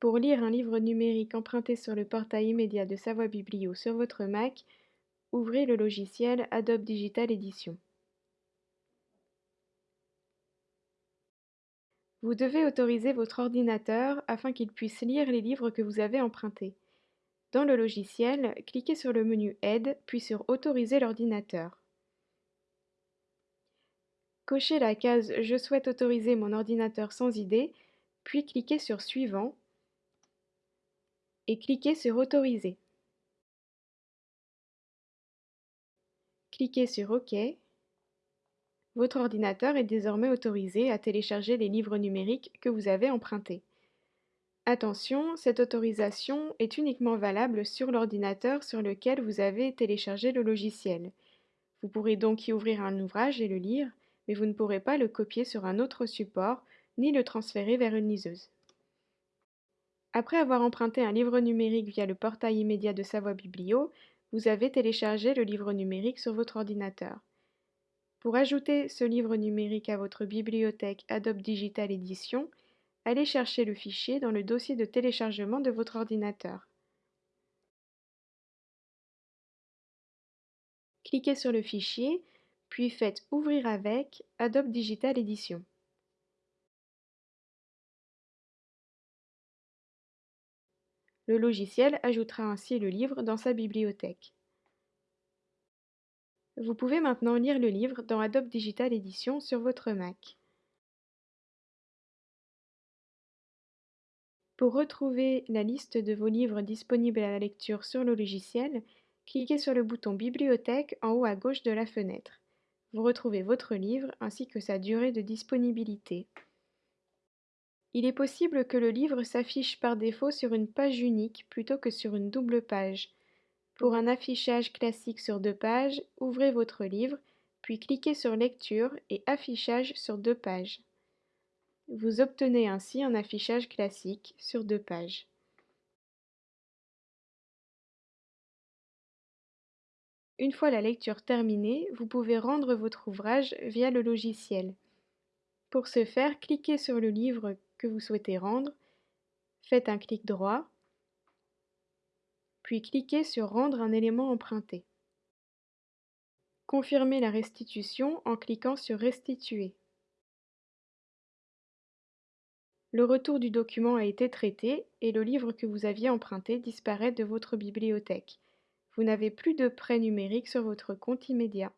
Pour lire un livre numérique emprunté sur le portail immédiat de Savoie Biblio sur votre Mac, ouvrez le logiciel Adobe Digital Edition. Vous devez autoriser votre ordinateur afin qu'il puisse lire les livres que vous avez empruntés. Dans le logiciel, cliquez sur le menu Aide, puis sur Autoriser l'ordinateur. Cochez la case Je souhaite autoriser mon ordinateur sans idée, puis cliquez sur Suivant et cliquez sur Autoriser. Cliquez sur OK. Votre ordinateur est désormais autorisé à télécharger les livres numériques que vous avez empruntés. Attention, cette autorisation est uniquement valable sur l'ordinateur sur lequel vous avez téléchargé le logiciel. Vous pourrez donc y ouvrir un ouvrage et le lire, mais vous ne pourrez pas le copier sur un autre support ni le transférer vers une liseuse. Après avoir emprunté un livre numérique via le portail immédiat de Savoie Biblio, vous avez téléchargé le livre numérique sur votre ordinateur. Pour ajouter ce livre numérique à votre bibliothèque Adobe Digital Edition, allez chercher le fichier dans le dossier de téléchargement de votre ordinateur. Cliquez sur le fichier, puis faites Ouvrir avec Adobe Digital Edition. Le logiciel ajoutera ainsi le livre dans sa bibliothèque. Vous pouvez maintenant lire le livre dans Adobe Digital Edition sur votre Mac. Pour retrouver la liste de vos livres disponibles à la lecture sur le logiciel, cliquez sur le bouton Bibliothèque en haut à gauche de la fenêtre. Vous retrouvez votre livre ainsi que sa durée de disponibilité. Il est possible que le livre s'affiche par défaut sur une page unique plutôt que sur une double page. Pour un affichage classique sur deux pages, ouvrez votre livre, puis cliquez sur Lecture et Affichage sur deux pages. Vous obtenez ainsi un affichage classique sur deux pages. Une fois la lecture terminée, vous pouvez rendre votre ouvrage via le logiciel. Pour ce faire, cliquez sur le livre que vous souhaitez rendre, faites un clic droit, puis cliquez sur Rendre un élément emprunté. Confirmez la restitution en cliquant sur Restituer. Le retour du document a été traité et le livre que vous aviez emprunté disparaît de votre bibliothèque. Vous n'avez plus de prêt numérique sur votre compte immédiat.